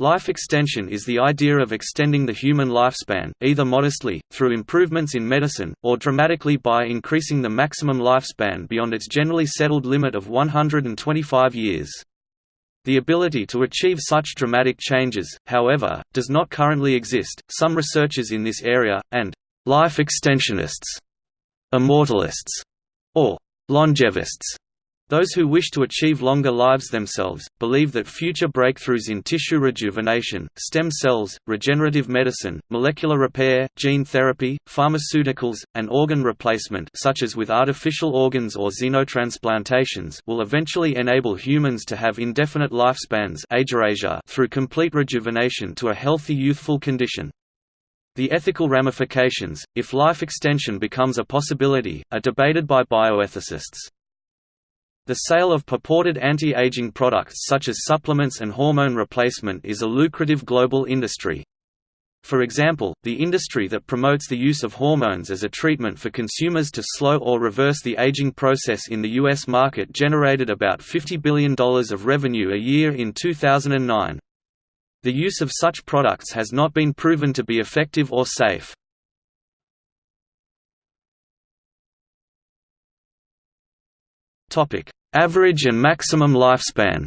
Life extension is the idea of extending the human lifespan, either modestly, through improvements in medicine, or dramatically by increasing the maximum lifespan beyond its generally settled limit of 125 years. The ability to achieve such dramatic changes, however, does not currently exist. Some researchers in this area, and life extensionists, immortalists, or longevists, those who wish to achieve longer lives themselves, believe that future breakthroughs in tissue rejuvenation, stem cells, regenerative medicine, molecular repair, gene therapy, pharmaceuticals, and organ replacement such as with artificial organs or xenotransplantations will eventually enable humans to have indefinite lifespans through complete rejuvenation to a healthy youthful condition. The ethical ramifications, if life extension becomes a possibility, are debated by bioethicists. The sale of purported anti-aging products such as supplements and hormone replacement is a lucrative global industry. For example, the industry that promotes the use of hormones as a treatment for consumers to slow or reverse the aging process in the U.S. market generated about $50 billion of revenue a year in 2009. The use of such products has not been proven to be effective or safe. Topic: Average and maximum lifespan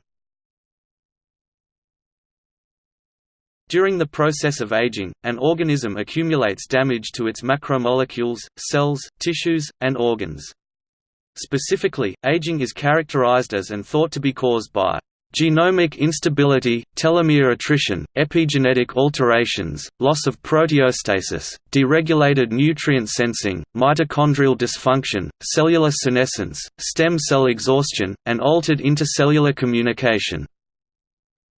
During the process of aging, an organism accumulates damage to its macromolecules, cells, tissues, and organs. Specifically, aging is characterized as and thought to be caused by Genomic instability, telomere attrition, epigenetic alterations, loss of proteostasis, deregulated nutrient sensing, mitochondrial dysfunction, cellular senescence, stem cell exhaustion, and altered intercellular communication.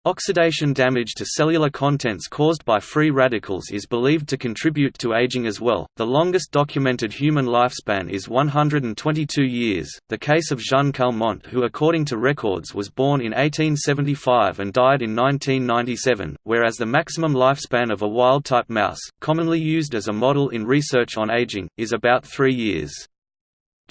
Oxidation damage to cellular contents caused by free radicals is believed to contribute to aging as well. The longest documented human lifespan is 122 years, the case of Jeanne Calment, who, according to records, was born in 1875 and died in 1997, whereas the maximum lifespan of a wild type mouse, commonly used as a model in research on aging, is about three years.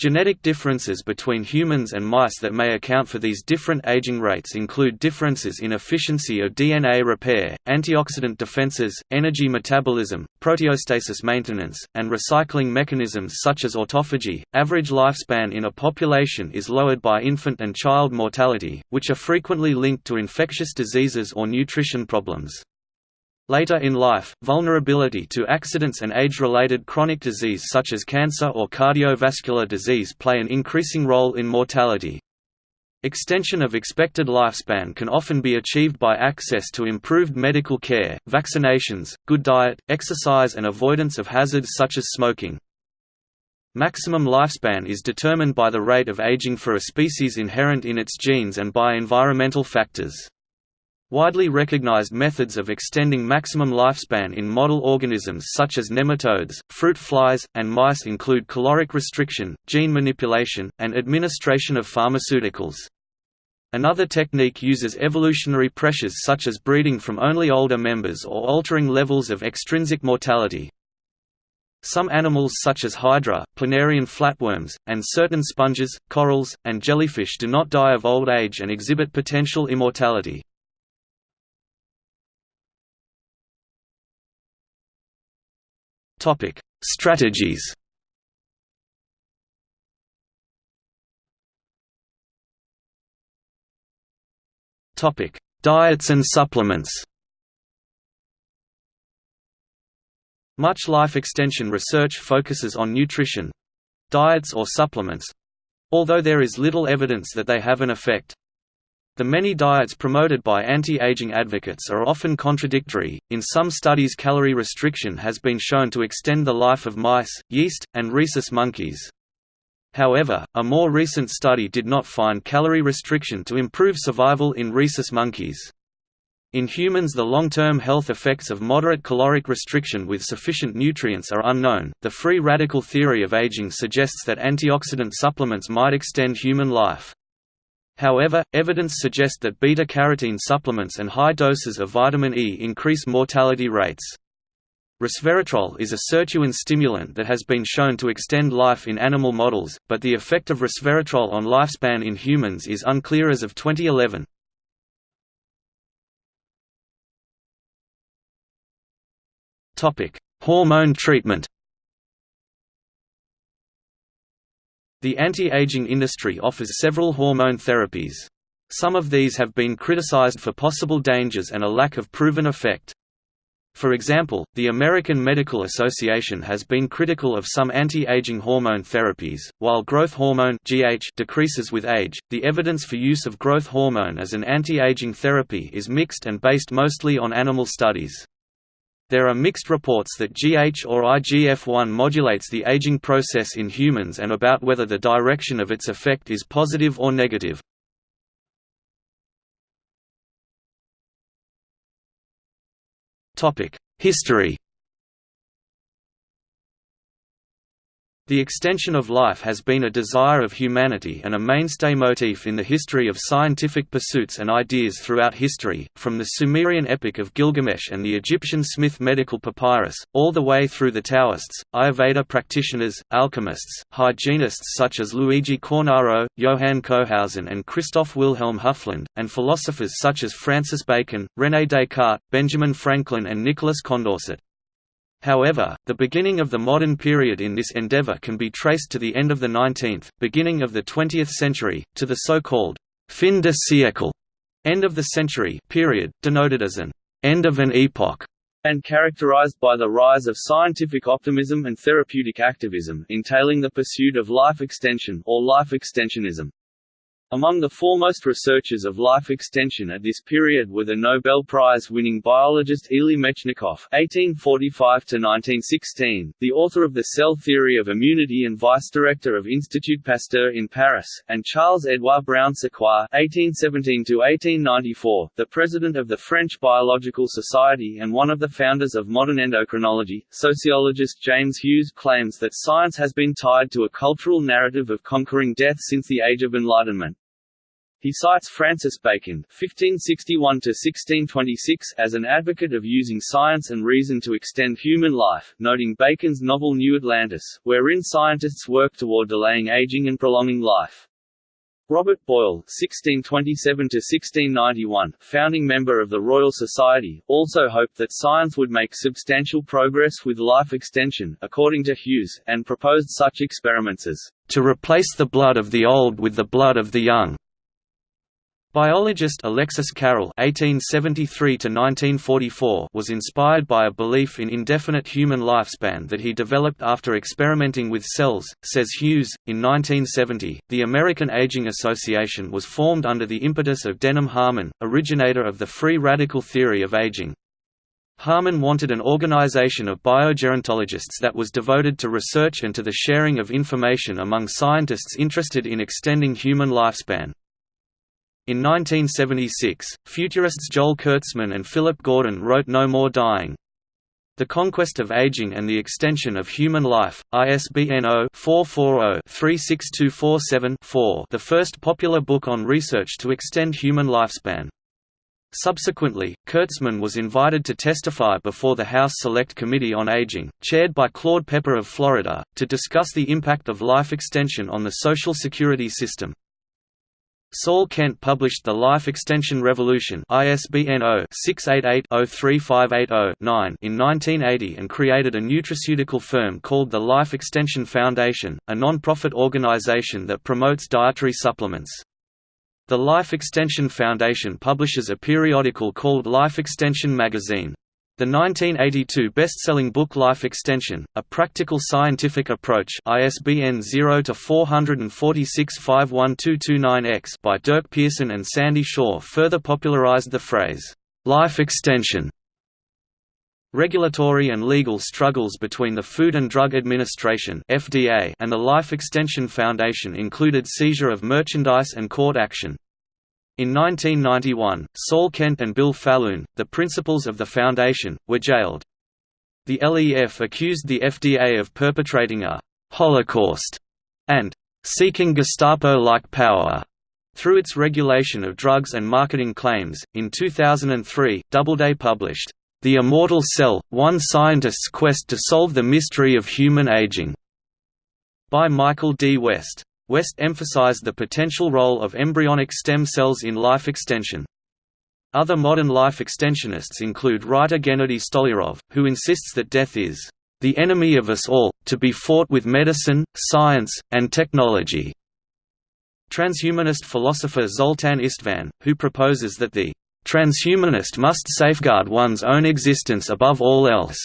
Genetic differences between humans and mice that may account for these different aging rates include differences in efficiency of DNA repair, antioxidant defenses, energy metabolism, proteostasis maintenance, and recycling mechanisms such as autophagy. Average lifespan in a population is lowered by infant and child mortality, which are frequently linked to infectious diseases or nutrition problems. Later in life, vulnerability to accidents and age-related chronic disease such as cancer or cardiovascular disease play an increasing role in mortality. Extension of expected lifespan can often be achieved by access to improved medical care, vaccinations, good diet, exercise and avoidance of hazards such as smoking. Maximum lifespan is determined by the rate of aging for a species inherent in its genes and by environmental factors. Widely recognized methods of extending maximum lifespan in model organisms such as nematodes, fruit flies, and mice include caloric restriction, gene manipulation, and administration of pharmaceuticals. Another technique uses evolutionary pressures such as breeding from only older members or altering levels of extrinsic mortality. Some animals such as hydra, planarian flatworms, and certain sponges, corals, and jellyfish do not die of old age and exhibit potential immortality. Topic: Strategies. Topic: Diets and supplements. Much life extension research focuses on nutrition diets or supplements although there is little evidence that they have an effect. The many diets promoted by anti-aging advocates are often contradictory. In some studies, calorie restriction has been shown to extend the life of mice, yeast, and rhesus monkeys. However, a more recent study did not find calorie restriction to improve survival in rhesus monkeys. In humans, the long-term health effects of moderate caloric restriction with sufficient nutrients are unknown. The free radical theory of aging suggests that antioxidant supplements might extend human life. However, evidence suggests that beta-carotene supplements and high doses of vitamin E increase mortality rates. Resveratrol is a sirtuin stimulant that has been shown to extend life in animal models, but the effect of resveratrol on lifespan in humans is unclear as of 2011. Hormone treatment The anti-aging industry offers several hormone therapies. Some of these have been criticized for possible dangers and a lack of proven effect. For example, the American Medical Association has been critical of some anti-aging hormone therapies. While growth hormone (GH) decreases with age, the evidence for use of growth hormone as an anti-aging therapy is mixed and based mostly on animal studies. There are mixed reports that GH or IGF-1 modulates the aging process in humans and about whether the direction of its effect is positive or negative. History The extension of life has been a desire of humanity and a mainstay motif in the history of scientific pursuits and ideas throughout history, from the Sumerian epic of Gilgamesh and the Egyptian Smith medical papyrus, all the way through the Taoists, Ayurveda practitioners, alchemists, hygienists such as Luigi Cornaro, Johann Cohausen and Christoph Wilhelm Hufeland, and philosophers such as Francis Bacon, René Descartes, Benjamin Franklin and Nicholas Condorcet. However, the beginning of the modern period in this endeavor can be traced to the end of the 19th, beginning of the 20th century, to the so-called fin de siècle end of the century period, denoted as an end of an epoch, and characterized by the rise of scientific optimism and therapeutic activism entailing the pursuit of life extension or life extensionism. Among the foremost researchers of life extension at this period were the Nobel Prize-winning biologist Elie Metchnikoff (1845–1916), the author of The Cell Theory of Immunity and vice-director of Institut Pasteur in Paris, and Charles-Édouard Brown-Séquard (1817–1894), the president of the French Biological Society and one of the founders of modern endocrinology. Sociologist James Hughes claims that science has been tied to a cultural narrative of conquering death since the Age of Enlightenment. He cites Francis Bacon (1561–1626) as an advocate of using science and reason to extend human life, noting Bacon's novel New Atlantis, wherein scientists work toward delaying aging and prolonging life. Robert Boyle (1627–1691), founding member of the Royal Society, also hoped that science would make substantial progress with life extension, according to Hughes, and proposed such experiments as to replace the blood of the old with the blood of the young Biologist Alexis Carrel (1873–1944) was inspired by a belief in indefinite human lifespan that he developed after experimenting with cells, says Hughes. In 1970, the American Aging Association was formed under the impetus of Denham Harman, originator of the free radical theory of aging. Harman wanted an organization of biogerontologists that was devoted to research and to the sharing of information among scientists interested in extending human lifespan. In 1976, futurists Joel Kurtzman and Philip Gordon wrote No More Dying. The Conquest of Aging and the Extension of Human Life, ISBN 0-440-36247-4 the first popular book on research to extend human lifespan. Subsequently, Kurtzman was invited to testify before the House Select Committee on Aging, chaired by Claude Pepper of Florida, to discuss the impact of life extension on the Social Security system. Saul Kent published The Life Extension Revolution ISBN 0-688-03580-9 in 1980 and created a nutraceutical firm called the Life Extension Foundation, a non-profit organization that promotes dietary supplements. The Life Extension Foundation publishes a periodical called Life Extension Magazine. The 1982 best-selling book Life Extension: A Practical Scientific Approach (ISBN 0-446-51229-X) by Dirk Pearson and Sandy Shaw further popularized the phrase "life extension." Regulatory and legal struggles between the Food and Drug Administration (FDA) and the Life Extension Foundation included seizure of merchandise and court action. In 1991, Saul Kent and Bill Faloon, the principals of the foundation, were jailed. The LEF accused the FDA of perpetrating a «holocaust» and «seeking Gestapo-like power» through its regulation of drugs and marketing claims. In 2003, Doubleday published The Immortal Cell: One Scientist's Quest to Solve the Mystery of Human Aging by Michael D. West. West emphasized the potential role of embryonic stem cells in life extension. Other modern life extensionists include writer Gennady Stolyarov, who insists that death is the enemy of us all, to be fought with medicine, science, and technology. Transhumanist philosopher Zoltan Istvan, who proposes that the transhumanist must safeguard one's own existence above all else.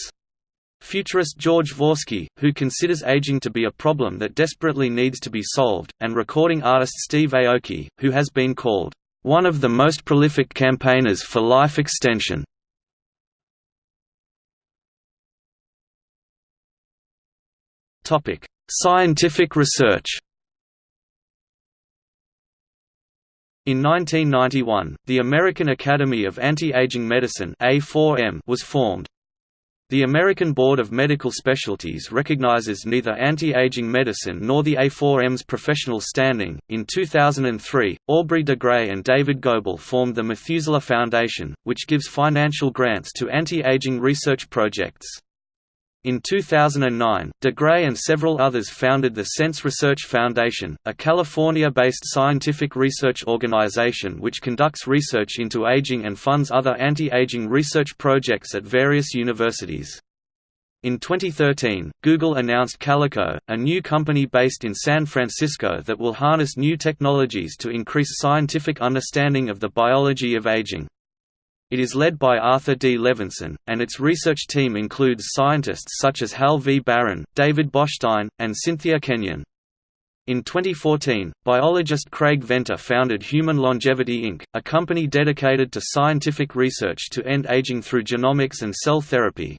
Futurist George Dvorsky, who considers aging to be a problem that desperately needs to be solved, and recording artist Steve Aoki, who has been called one of the most prolific campaigners for life extension. Scientific research In 1991, the American Academy of Anti-Aging Medicine was formed. The American Board of Medical Specialties recognizes neither anti-aging medicine nor the A4M's professional standing. In 2003, Aubrey de Grey and David Gobel formed the Methuselah Foundation, which gives financial grants to anti-aging research projects. In 2009, de Grey and several others founded the SENS Research Foundation, a California-based scientific research organization which conducts research into aging and funds other anti-aging research projects at various universities. In 2013, Google announced Calico, a new company based in San Francisco that will harness new technologies to increase scientific understanding of the biology of aging. It is led by Arthur D. Levinson, and its research team includes scientists such as Hal V. Barron, David Botstein, and Cynthia Kenyon. In 2014, biologist Craig Venter founded Human Longevity Inc., a company dedicated to scientific research to end aging through genomics and cell therapy.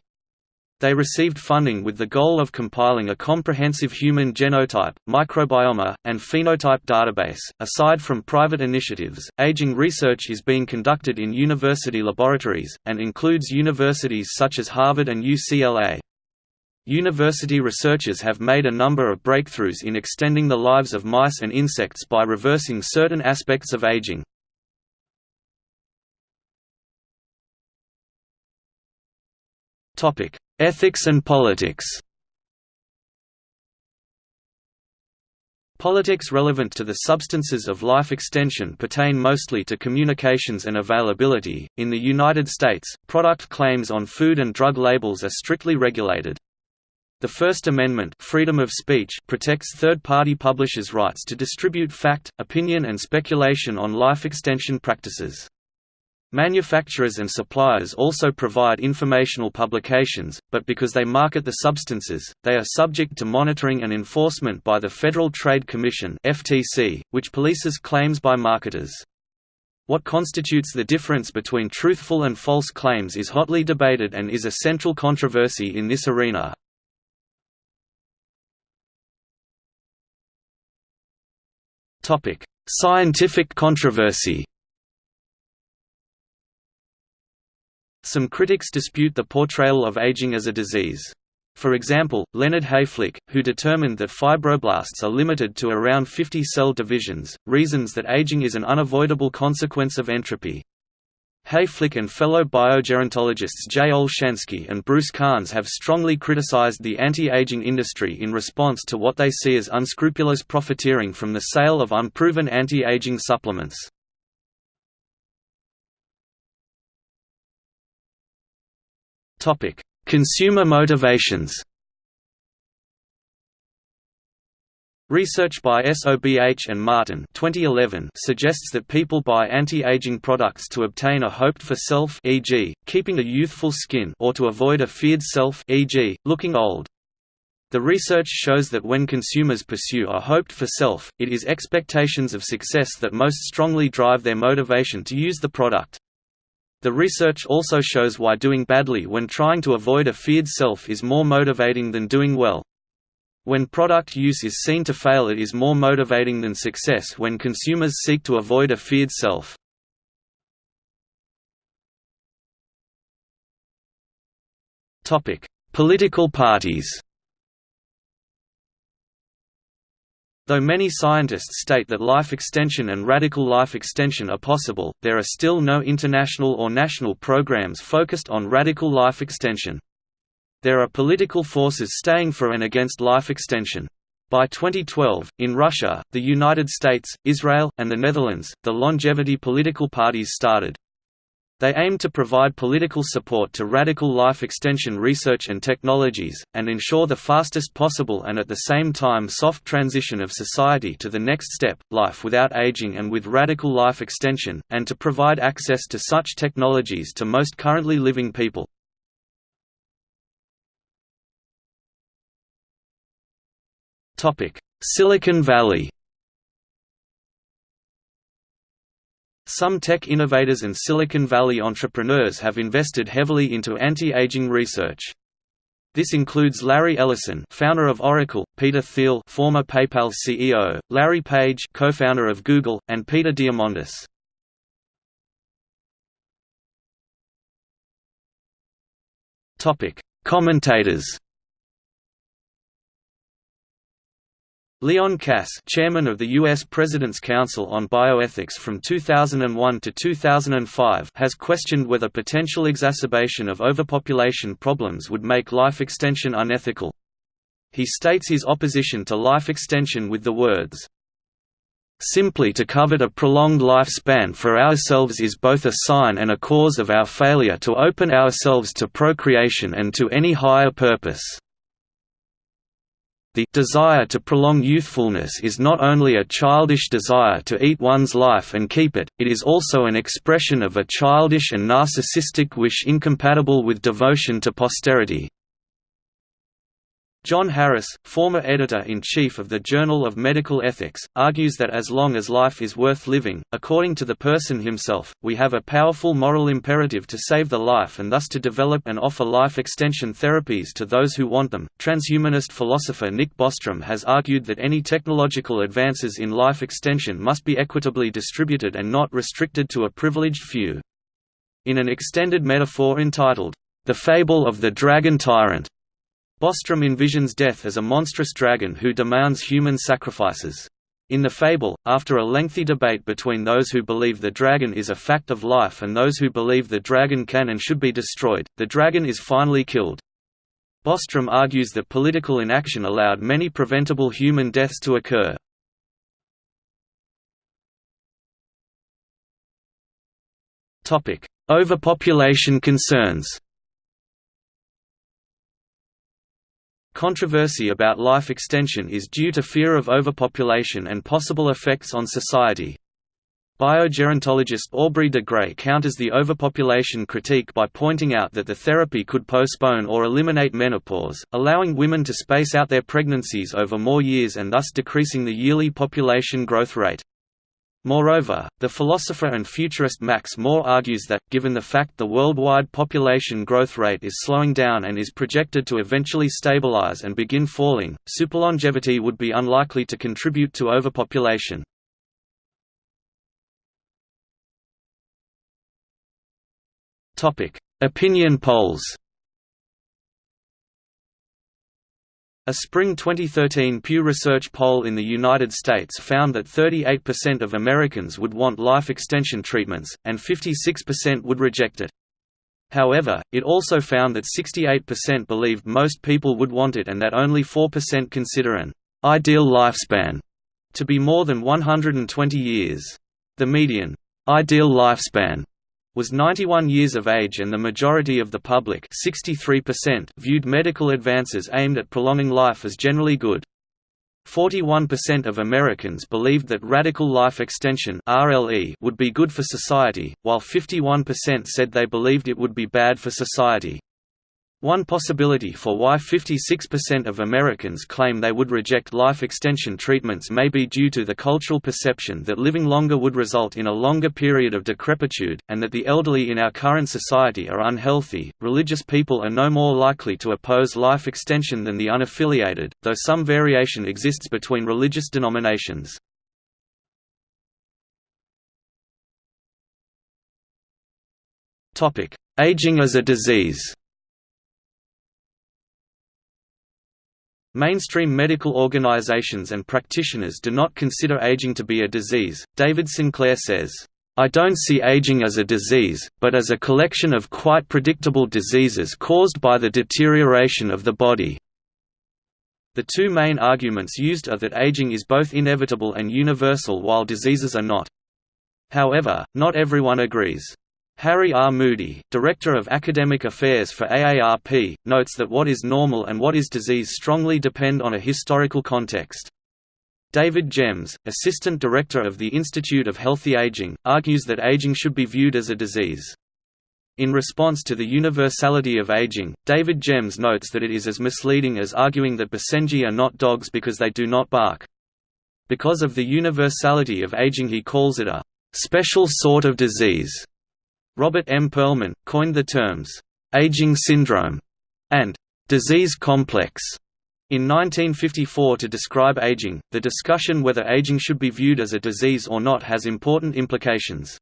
They received funding with the goal of compiling a comprehensive human genotype, microbiome, and phenotype database. Aside from private initiatives, aging research is being conducted in university laboratories, and includes universities such as Harvard and UCLA. University researchers have made a number of breakthroughs in extending the lives of mice and insects by reversing certain aspects of aging. Topic: Ethics and politics Politics relevant to the substances of life extension pertain mostly to communications and availability. In the United States, product claims on food and drug labels are strictly regulated. The First Amendment freedom of speech protects third-party publishers' rights to distribute fact, opinion and speculation on life extension practices. Manufacturers and suppliers also provide informational publications, but because they market the substances, they are subject to monitoring and enforcement by the Federal Trade Commission (FTC), which polices claims by marketers. What constitutes the difference between truthful and false claims is hotly debated and is a central controversy in this arena. Topic: Scientific controversy. Some critics dispute the portrayal of aging as a disease. For example, Leonard Hayflick, who determined that fibroblasts are limited to around 50 cell divisions, reasons that aging is an unavoidable consequence of entropy. Hayflick and fellow biogerontologists J. Olshansky and Bruce Carnes have strongly criticized the anti-aging industry in response to what they see as unscrupulous profiteering from the sale of unproven anti-aging supplements. Topic: Consumer motivations. Research by SOBH and Martin 2011 suggests that people buy anti-aging products to obtain a hoped-for self e.g., keeping a youthful skin or to avoid a feared self e.g., looking old. The research shows that when consumers pursue a hoped-for self, it is expectations of success that most strongly drive their motivation to use the product. The research also shows why doing badly when trying to avoid a feared self is more motivating than doing well. When product use is seen to fail it is more motivating than success when consumers seek to avoid a feared self. Political parties Though many scientists state that life extension and radical life extension are possible, there are still no international or national programs focused on radical life extension. There are political forces staying for and against life extension. By 2012, in Russia, the United States, Israel, and the Netherlands, the longevity political parties started. They aim to provide political support to radical life extension research and technologies, and ensure the fastest possible and at the same time soft transition of society to the next step, life without aging and with radical life extension, and to provide access to such technologies to most currently living people. Silicon Valley Some tech innovators and Silicon Valley entrepreneurs have invested heavily into anti-aging research. This includes Larry Ellison, founder of Oracle, Peter Thiel, former PayPal CEO, Larry Page, co-founder of Google, and Peter Diamandis. Topic: Commentators Leon Kass, chairman of the U.S. President's Council on Bioethics from 2001 to 2005 has questioned whether potential exacerbation of overpopulation problems would make life extension unethical. He states his opposition to life extension with the words, Simply to covet a prolonged lifespan for ourselves is both a sign and a cause of our failure to open ourselves to procreation and to any higher purpose. The desire to prolong youthfulness is not only a childish desire to eat one's life and keep it, it is also an expression of a childish and narcissistic wish incompatible with devotion to posterity. John Harris, former editor-in-chief of the Journal of Medical Ethics, argues that as long as life is worth living, according to the person himself, we have a powerful moral imperative to save the life and thus to develop and offer life extension therapies to those who want them. Transhumanist philosopher Nick Bostrom has argued that any technological advances in life extension must be equitably distributed and not restricted to a privileged few. In an extended metaphor entitled, The Fable of the Dragon Tyrant, Bostrom envisions death as a monstrous dragon who demands human sacrifices. In the fable, after a lengthy debate between those who believe the dragon is a fact of life and those who believe the dragon can and should be destroyed, the dragon is finally killed. Bostrom argues that political inaction allowed many preventable human deaths to occur. Overpopulation concerns Controversy about life extension is due to fear of overpopulation and possible effects on society. Biogerontologist Aubrey de Grey counters the overpopulation critique by pointing out that the therapy could postpone or eliminate menopause, allowing women to space out their pregnancies over more years and thus decreasing the yearly population growth rate. Moreover, the philosopher and futurist Max More argues that, given the fact the worldwide population growth rate is slowing down and is projected to eventually stabilize and begin falling, superlongevity would be unlikely to contribute to overpopulation. Opinion polls A spring 2013 Pew Research poll in the United States found that 38% of Americans would want life extension treatments, and 56% would reject it. However, it also found that 68% believed most people would want it and that only 4% consider an ideal lifespan to be more than 120 years. The median ideal lifespan was 91 years of age and the majority of the public 63% viewed medical advances aimed at prolonging life as generally good. 41% of Americans believed that radical life extension RLE would be good for society, while 51% said they believed it would be bad for society. One possibility for why 56% of Americans claim they would reject life extension treatments may be due to the cultural perception that living longer would result in a longer period of decrepitude, and that the elderly in our current society are unhealthy. Religious people are no more likely to oppose life extension than the unaffiliated, though some variation exists between religious denominations. Aging as a disease Mainstream medical organizations and practitioners do not consider aging to be a disease. David Sinclair says, I don't see aging as a disease, but as a collection of quite predictable diseases caused by the deterioration of the body. The two main arguments used are that aging is both inevitable and universal while diseases are not. However, not everyone agrees. Harry R. Moody, Director of Academic Affairs for AARP, notes that what is normal and what is disease strongly depend on a historical context. David Gems, Assistant Director of the Institute of Healthy Aging, argues that aging should be viewed as a disease. In response to the universality of aging, David Gems notes that it is as misleading as arguing that Basenji are not dogs because they do not bark. Because of the universality of aging he calls it a «special sort of disease». Robert M. Perlman, coined the terms «aging syndrome» and «disease complex» In 1954 to describe aging, the discussion whether aging should be viewed as a disease or not has important implications.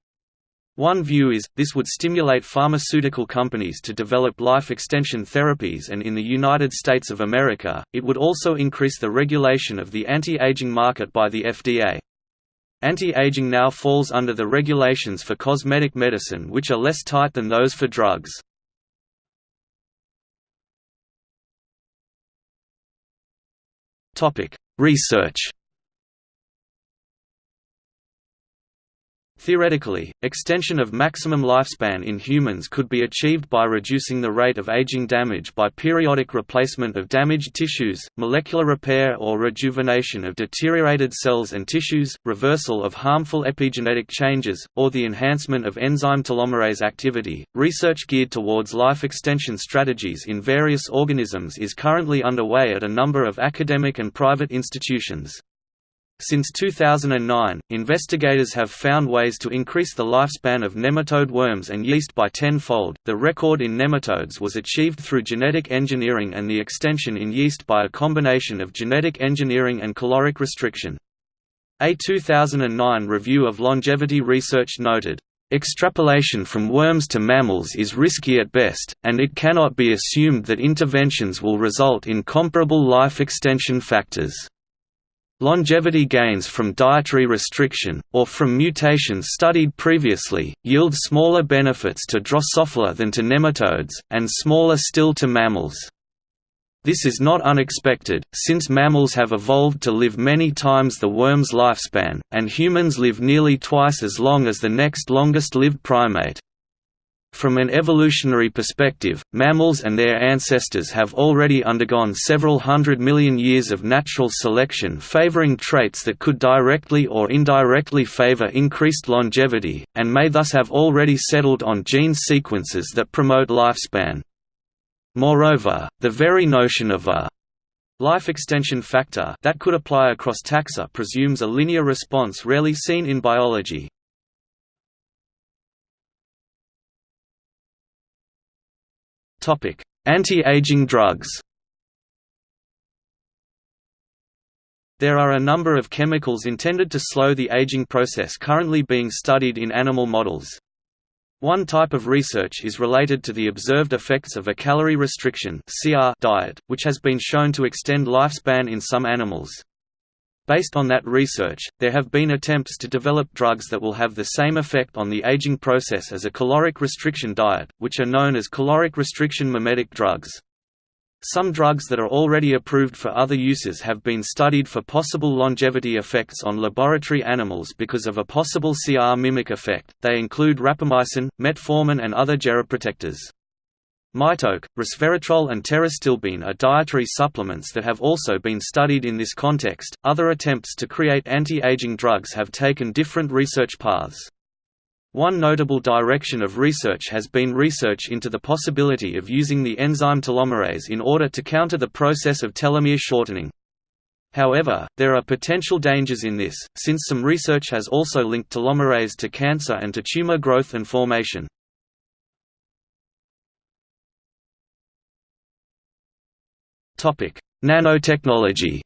One view is, this would stimulate pharmaceutical companies to develop life extension therapies and in the United States of America, it would also increase the regulation of the anti-aging market by the FDA. Anti-aging now falls under the regulations for cosmetic medicine which are less tight than those for drugs. Research Theoretically, extension of maximum lifespan in humans could be achieved by reducing the rate of aging damage by periodic replacement of damaged tissues, molecular repair or rejuvenation of deteriorated cells and tissues, reversal of harmful epigenetic changes, or the enhancement of enzyme telomerase activity. Research geared towards life extension strategies in various organisms is currently underway at a number of academic and private institutions. Since 2009, investigators have found ways to increase the lifespan of nematode worms and yeast by tenfold. The record in nematodes was achieved through genetic engineering and the extension in yeast by a combination of genetic engineering and caloric restriction. A 2009 review of longevity research noted, Extrapolation from worms to mammals is risky at best, and it cannot be assumed that interventions will result in comparable life extension factors. Longevity gains from dietary restriction, or from mutations studied previously, yield smaller benefits to Drosophila than to nematodes, and smaller still to mammals. This is not unexpected, since mammals have evolved to live many times the worm's lifespan, and humans live nearly twice as long as the next longest-lived primate. From an evolutionary perspective, mammals and their ancestors have already undergone several hundred million years of natural selection favoring traits that could directly or indirectly favor increased longevity, and may thus have already settled on gene sequences that promote lifespan. Moreover, the very notion of a life extension factor that could apply across taxa presumes a linear response rarely seen in biology, Anti-aging drugs There are a number of chemicals intended to slow the aging process currently being studied in animal models. One type of research is related to the observed effects of a calorie restriction diet, which has been shown to extend lifespan in some animals. Based on that research, there have been attempts to develop drugs that will have the same effect on the aging process as a caloric restriction diet, which are known as caloric restriction mimetic drugs. Some drugs that are already approved for other uses have been studied for possible longevity effects on laboratory animals because of a possible CR mimic effect. They include rapamycin, metformin, and other geroprotectors. MitoQ, resveratrol, and pterostilbene are dietary supplements that have also been studied in this context. Other attempts to create anti aging drugs have taken different research paths. One notable direction of research has been research into the possibility of using the enzyme telomerase in order to counter the process of telomere shortening. However, there are potential dangers in this, since some research has also linked telomerase to cancer and to tumor growth and formation. Nanotechnology.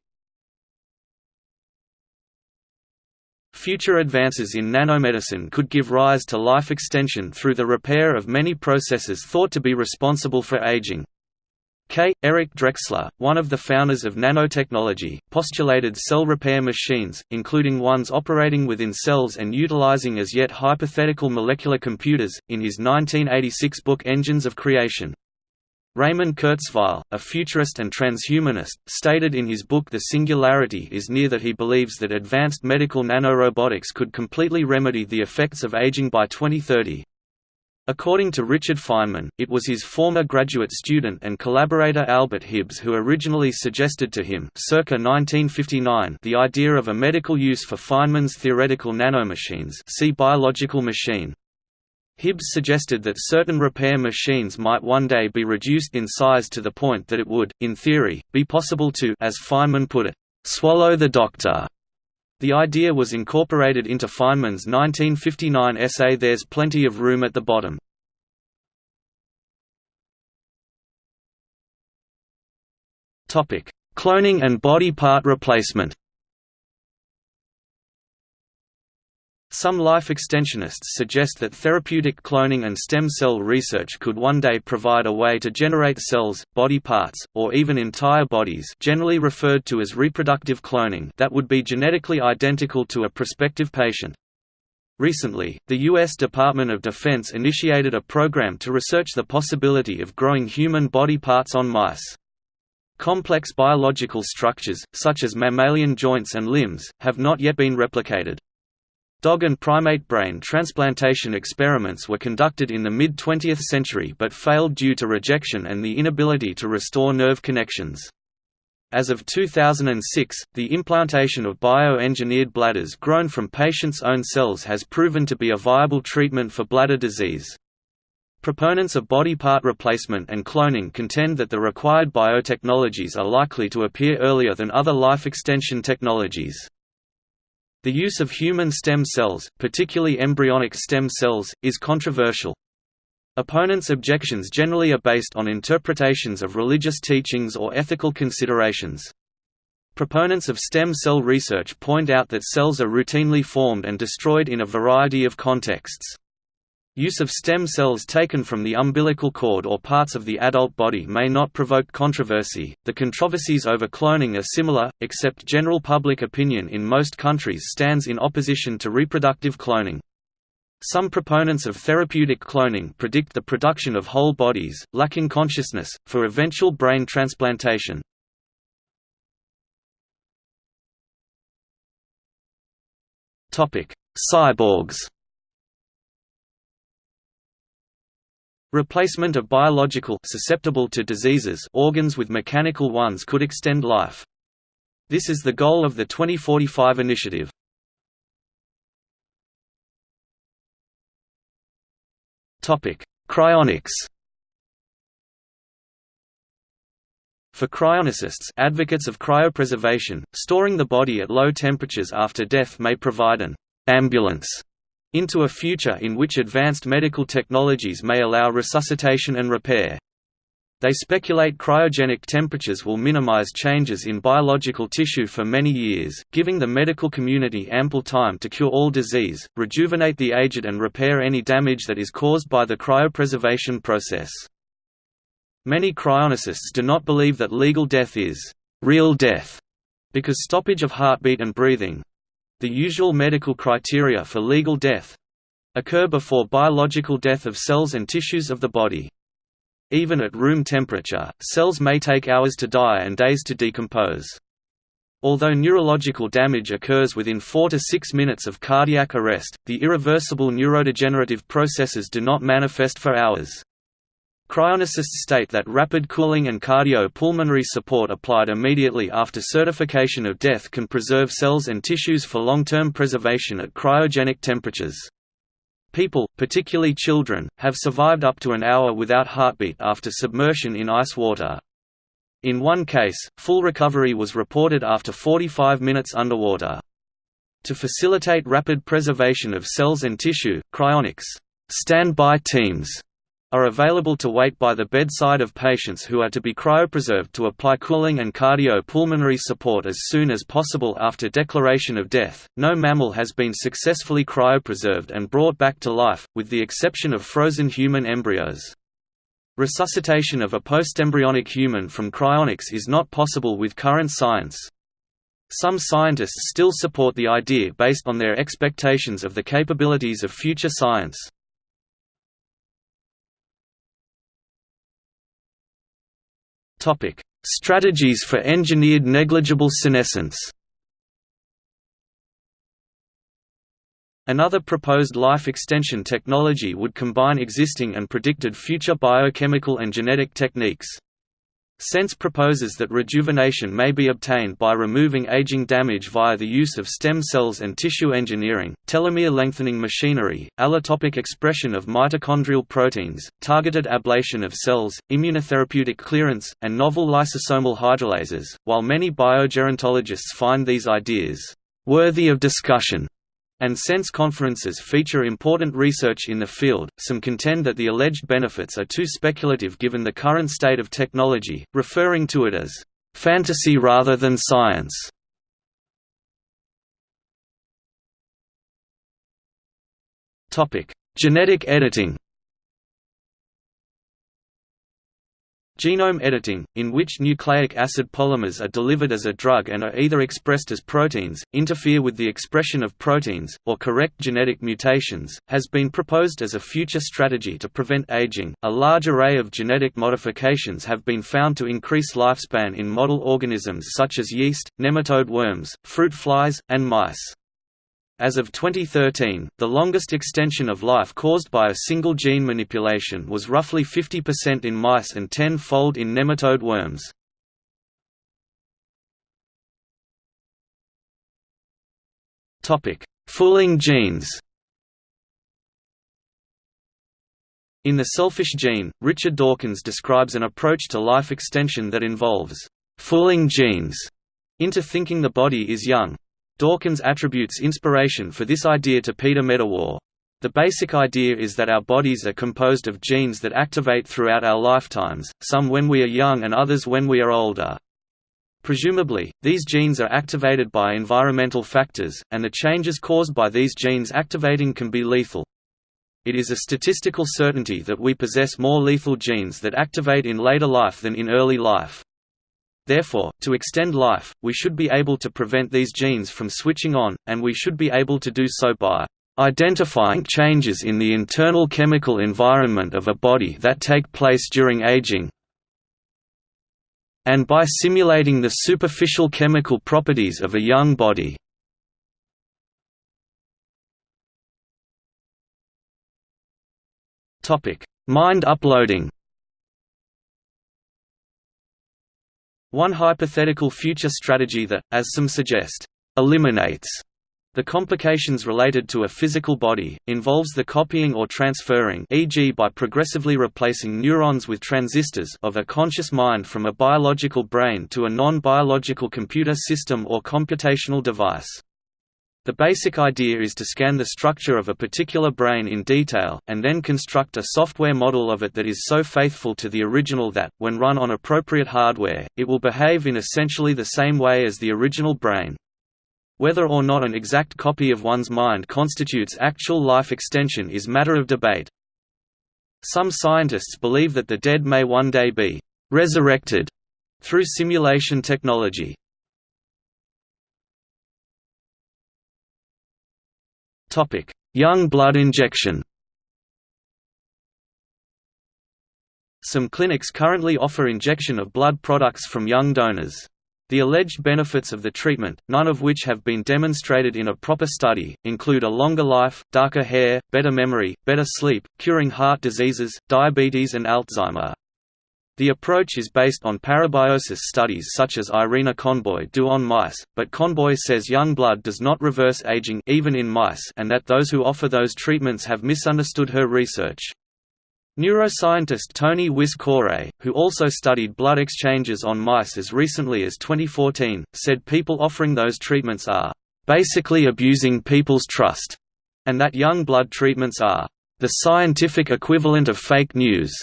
Future advances in nanomedicine could give rise to life extension through the repair of many processes thought to be responsible for aging. K. Eric Drexler, one of the founders of nanotechnology, postulated cell repair machines, including ones operating within cells and utilizing as yet hypothetical molecular computers, in his 1986 book Engines of Creation. Raymond Kurzweil, a futurist and transhumanist, stated in his book The Singularity is Near that he believes that advanced medical nanorobotics could completely remedy the effects of aging by 2030. According to Richard Feynman, it was his former graduate student and collaborator Albert Hibbs who originally suggested to him circa 1959 the idea of a medical use for Feynman's theoretical nanomachines see biological machine. Hibbs suggested that certain repair machines might one day be reduced in size to the point that it would, in theory, be possible to as Feynman put it, "...swallow the doctor." The idea was incorporated into Feynman's 1959 essay There's Plenty of Room at the Bottom. Cloning and body part replacement Some life extensionists suggest that therapeutic cloning and stem cell research could one day provide a way to generate cells, body parts, or even entire bodies generally referred to as reproductive cloning that would be genetically identical to a prospective patient. Recently, the U.S. Department of Defense initiated a program to research the possibility of growing human body parts on mice. Complex biological structures, such as mammalian joints and limbs, have not yet been replicated. Dog and primate brain transplantation experiments were conducted in the mid-20th century but failed due to rejection and the inability to restore nerve connections. As of 2006, the implantation of bio-engineered bladders grown from patients' own cells has proven to be a viable treatment for bladder disease. Proponents of body part replacement and cloning contend that the required biotechnologies are likely to appear earlier than other life extension technologies. The use of human stem cells, particularly embryonic stem cells, is controversial. Opponents' objections generally are based on interpretations of religious teachings or ethical considerations. Proponents of stem cell research point out that cells are routinely formed and destroyed in a variety of contexts. Use of stem cells taken from the umbilical cord or parts of the adult body may not provoke controversy. The controversies over cloning are similar, except general public opinion in most countries stands in opposition to reproductive cloning. Some proponents of therapeutic cloning predict the production of whole bodies, lacking consciousness, for eventual brain transplantation. Cyborgs Replacement of biological susceptible to diseases organs with mechanical ones could extend life. This is the goal of the 2045 initiative. Topic: Cryonics. For cryonicists advocates of cryopreservation, storing the body at low temperatures after death may provide an ambulance into a future in which advanced medical technologies may allow resuscitation and repair. They speculate cryogenic temperatures will minimize changes in biological tissue for many years, giving the medical community ample time to cure all disease, rejuvenate the aged and repair any damage that is caused by the cryopreservation process. Many cryonicists do not believe that legal death is real death, because stoppage of heartbeat and breathing, the usual medical criteria for legal death occur before biological death of cells and tissues of the body. Even at room temperature, cells may take hours to die and days to decompose. Although neurological damage occurs within 4 to 6 minutes of cardiac arrest, the irreversible neurodegenerative processes do not manifest for hours. Cryonicists state that rapid cooling and cardiopulmonary support applied immediately after certification of death can preserve cells and tissues for long-term preservation at cryogenic temperatures. People, particularly children, have survived up to an hour without heartbeat after submersion in ice water. In one case, full recovery was reported after 45 minutes underwater. To facilitate rapid preservation of cells and tissue, cryonics standby teams are available to wait by the bedside of patients who are to be cryopreserved to apply cooling and cardiopulmonary support as soon as possible after declaration of death. No mammal has been successfully cryopreserved and brought back to life, with the exception of frozen human embryos. Resuscitation of a postembryonic human from cryonics is not possible with current science. Some scientists still support the idea based on their expectations of the capabilities of future science. Topic: Strategies for engineered negligible senescence. Another proposed life extension technology would combine existing and predicted future biochemical and genetic techniques. SENS proposes that rejuvenation may be obtained by removing aging damage via the use of stem cells and tissue engineering, telomere lengthening machinery, allotopic expression of mitochondrial proteins, targeted ablation of cells, immunotherapeutic clearance, and novel lysosomal hydrolases. While many biogerontologists find these ideas worthy of discussion, and SENS conferences feature important research in the field, some contend that the alleged benefits are too speculative given the current state of technology, referring to it as fantasy rather than science. Topic: Genetic editing Genome editing, in which nucleic acid polymers are delivered as a drug and are either expressed as proteins, interfere with the expression of proteins, or correct genetic mutations, has been proposed as a future strategy to prevent aging. A large array of genetic modifications have been found to increase lifespan in model organisms such as yeast, nematode worms, fruit flies, and mice. As of 2013, the longest extension of life caused by a single gene manipulation was roughly 50% in mice and 10-fold in nematode worms. Fooling genes In The Selfish Gene, Richard Dawkins describes an approach to life extension that involves «fooling genes» into thinking the body is young. Dawkins attributes inspiration for this idea to Peter Medawar. The basic idea is that our bodies are composed of genes that activate throughout our lifetimes, some when we are young and others when we are older. Presumably, these genes are activated by environmental factors, and the changes caused by these genes activating can be lethal. It is a statistical certainty that we possess more lethal genes that activate in later life than in early life. Therefore, to extend life, we should be able to prevent these genes from switching on, and we should be able to do so by identifying changes in the internal chemical environment of a body that take place during aging and by simulating the superficial chemical properties of a young body. Mind uploading One hypothetical future strategy that, as some suggest, eliminates the complications related to a physical body, involves the copying or transferring e.g. by progressively replacing neurons with transistors of a conscious mind from a biological brain to a non-biological computer system or computational device. The basic idea is to scan the structure of a particular brain in detail, and then construct a software model of it that is so faithful to the original that, when run on appropriate hardware, it will behave in essentially the same way as the original brain. Whether or not an exact copy of one's mind constitutes actual life extension is matter of debate. Some scientists believe that the dead may one day be «resurrected» through simulation technology. Young blood injection. Some clinics currently offer injection of blood products from young donors. The alleged benefits of the treatment, none of which have been demonstrated in a proper study, include a longer life, darker hair, better memory, better sleep, curing heart diseases, diabetes and Alzheimer. The approach is based on parabiosis studies such as Irina Conboy do on mice, but Conboy says young blood does not reverse aging even in mice and that those who offer those treatments have misunderstood her research. Neuroscientist Tony Wyss-Coray, who also studied blood exchanges on mice as recently as 2014, said people offering those treatments are basically abusing people's trust, and that young blood treatments are the scientific equivalent of fake news.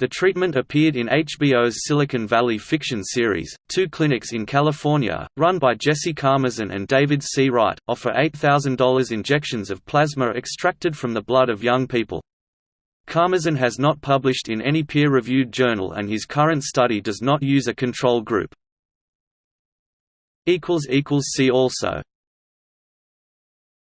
The treatment appeared in HBO's Silicon Valley fiction series. Two clinics in California, run by Jesse Karmazin and David C. Wright, offer $8,000 injections of plasma extracted from the blood of young people. Karmazin has not published in any peer-reviewed journal and his current study does not use a control group. See also